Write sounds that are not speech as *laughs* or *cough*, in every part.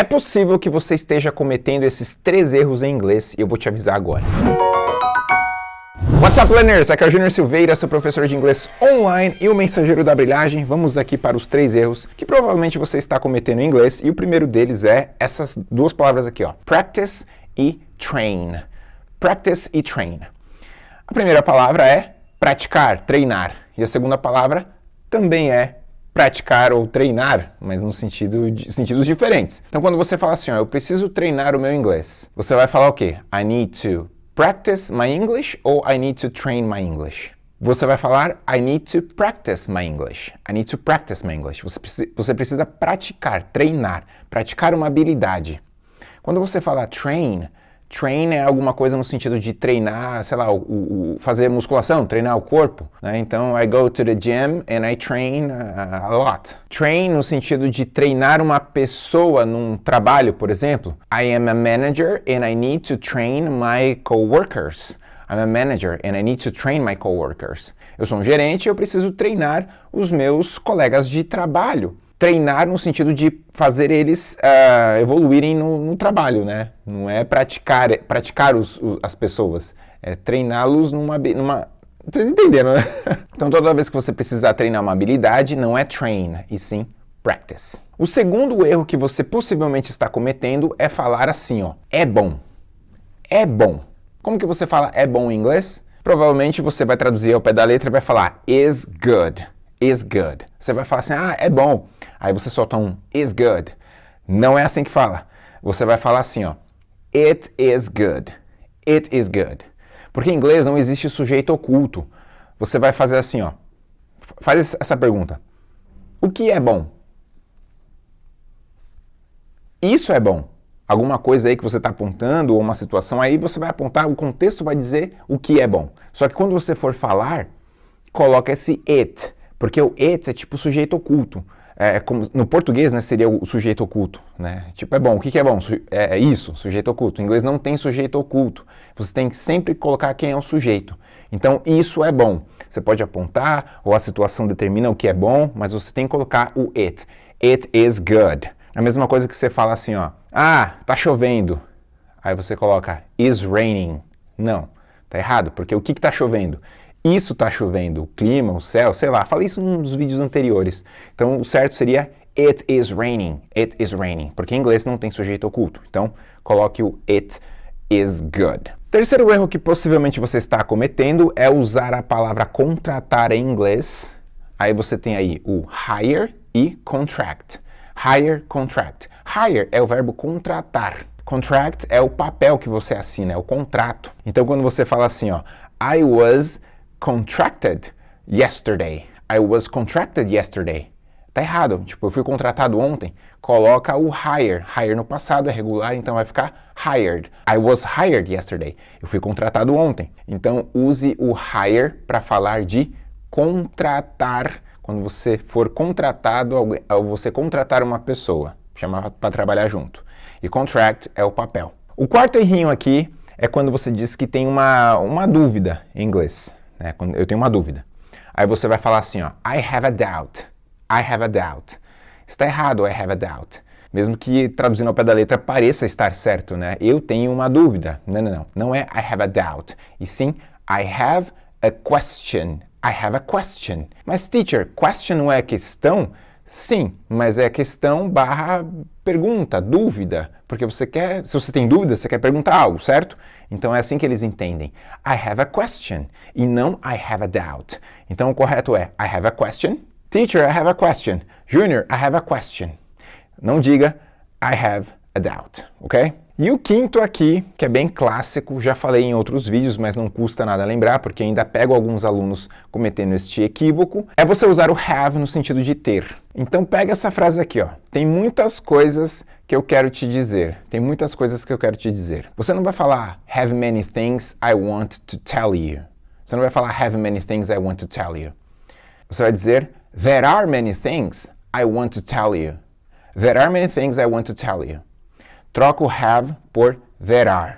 É possível que você esteja cometendo esses três erros em inglês e eu vou te avisar agora. What's up, learners? Aqui é o Júnior Silveira, seu professor de inglês online e o mensageiro da brilhagem. Vamos aqui para os três erros que provavelmente você está cometendo em inglês e o primeiro deles é essas duas palavras aqui, ó, practice e train. Practice e train. A primeira palavra é praticar, treinar, e a segunda palavra também é praticar ou treinar, mas no sentido de, sentidos diferentes. Então, quando você fala assim, ó, eu preciso treinar o meu inglês, você vai falar o quê? I need to practice my English ou I need to train my English? Você vai falar I need to practice my English. I need to practice my English. Você, precisa, você precisa praticar, treinar, praticar uma habilidade. Quando você fala train, Train é alguma coisa no sentido de treinar, sei lá, o, o, fazer musculação, treinar o corpo. Né? Então, I go to the gym and I train a, a lot. Train no sentido de treinar uma pessoa num trabalho, por exemplo. I am a manager and I need to train my coworkers. I'm a manager and I need to train my coworkers. Eu sou um gerente e eu preciso treinar os meus colegas de trabalho treinar no sentido de fazer eles uh, evoluírem no, no, trabalho, né? Não é praticar, praticar os, os, as pessoas, é treiná-los numa, numa... Vocês entenderam, né? *laughs* Então toda vez que você precisar treinar uma habilidade, não é train, e sim practice. O segundo erro que você possivelmente está cometendo é falar assim, ó, é bom. É bom. Como que você fala é bom em inglês? Provavelmente você vai traduzir ao pé da letra e vai falar is good is good. Você vai falar assim, ah, é bom. Aí você solta um is good. Não é assim que fala. Você vai falar assim, ó, it is good. It is good. Porque em inglês não existe sujeito oculto. Você vai fazer assim, ó. Faz essa pergunta. O que é bom? Isso é bom. Alguma coisa aí que você está apontando ou uma situação aí, você vai apontar, o contexto vai dizer o que é bom. Só que quando você for falar, coloca esse it. Porque o it é tipo sujeito oculto. É, é, como, no português, né, seria o sujeito oculto, né? Tipo, é bom. O que, que é bom? É, é, isso, sujeito oculto. Em inglês não tem sujeito oculto. Você tem que sempre colocar quem é o sujeito. Então, isso é bom. Você pode apontar, ou a situação determina o que é bom, mas você tem que colocar o it. It is good. A mesma coisa que você fala assim, ó. Ah, tá chovendo. Aí você coloca is raining. Não, tá errado, porque o que está chovendo? Isso está chovendo, o clima, o céu, sei lá, falei isso num dos vídeos anteriores. Então o certo seria it is raining, it is raining, porque em inglês não tem sujeito oculto. Então coloque o it is good. Terceiro erro que possivelmente você está cometendo é usar a palavra contratar em inglês. Aí você tem aí o hire e contract. Hire, contract. Hire é o verbo contratar. Contract é o papel que você assina, é o contrato. Então quando você fala assim, ó, I was contracted yesterday. I was contracted yesterday. Tá errado. Tipo, eu fui contratado ontem. Coloca o hire. Hire no passado é regular, então vai ficar hired. I was hired yesterday. Eu fui contratado ontem. Então use o hire para falar de contratar. Quando você for contratado, ou você contratar uma pessoa, chamar para trabalhar junto. E contract é o papel. O quarto errinho aqui é quando você diz que tem uma, uma dúvida em inglês. Né? Quando eu tenho uma dúvida. Aí você vai falar assim, ó, I have a doubt. I have a doubt. Está errado, I have a doubt. Mesmo que traduzindo ao pé da letra pareça estar certo, né? Eu tenho uma dúvida. Não, não, não. Não é I have a doubt. E sim, I have a question. I have a question. Mas, teacher, question não é questão? Sim, mas é questão barra pergunta, dúvida, porque você quer, se você tem dúvida, você quer perguntar algo, certo? Então é assim que eles entendem. I have a question e não I have a doubt. Então o correto é I have a question. Teacher, I have a question. Junior, I have a question. Não diga I have a doubt, ok? E o quinto aqui, que é bem clássico, já falei em outros vídeos, mas não custa nada lembrar, porque ainda pego alguns alunos cometendo este equívoco, é você usar o have no sentido de ter. Então pega essa frase aqui, ó. Tem muitas coisas que eu quero te dizer. Tem muitas coisas que eu quero te dizer. Você não vai falar have many things I want to tell you. Você não vai falar have many things I want to tell you. Você vai dizer there are many things I want to tell you. There are many things I want to tell you. Troca o have por there are.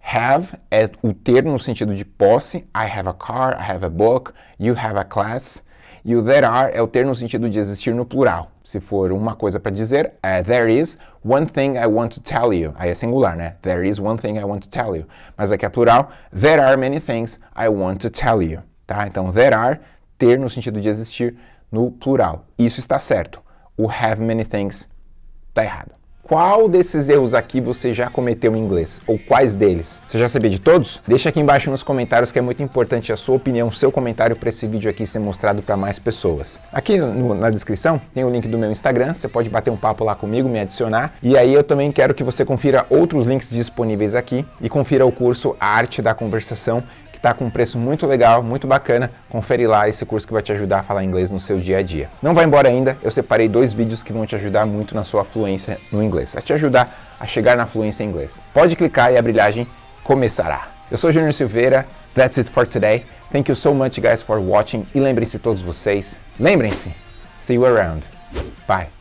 Have é o ter no sentido de posse. I have a car, I have a book, you have a class. E o there are é o ter no sentido de existir no plural. Se for uma coisa para dizer, é there is one thing I want to tell you. Aí é singular, né? There is one thing I want to tell you. Mas aqui é plural, there are many things I want to tell you. Tá? Então, there are, ter no sentido de existir, no plural. Isso está certo. O have many things está errado. Qual desses erros aqui você já cometeu em inglês? Ou quais deles? Você já sabia de todos? Deixa aqui embaixo nos comentários que é muito importante a sua opinião, seu comentário para esse vídeo aqui ser mostrado para mais pessoas. Aqui no, na descrição tem o link do meu Instagram, você pode bater um papo lá comigo, me adicionar. E aí eu também quero que você confira outros links disponíveis aqui e confira o curso A Arte da Conversação, que está com um preço muito legal, muito bacana. Confere lá esse curso que vai te ajudar a falar inglês no seu dia a dia. Não vai embora ainda, eu separei dois vídeos que vão te ajudar muito na sua fluência no inglês, a te ajudar a chegar na fluência em inglês. Pode clicar e a brilhagem começará. Eu sou Júnior Silveira, that's it for today. Thank you so much guys for watching e lembrem-se todos vocês, lembrem-se, see you around. Bye.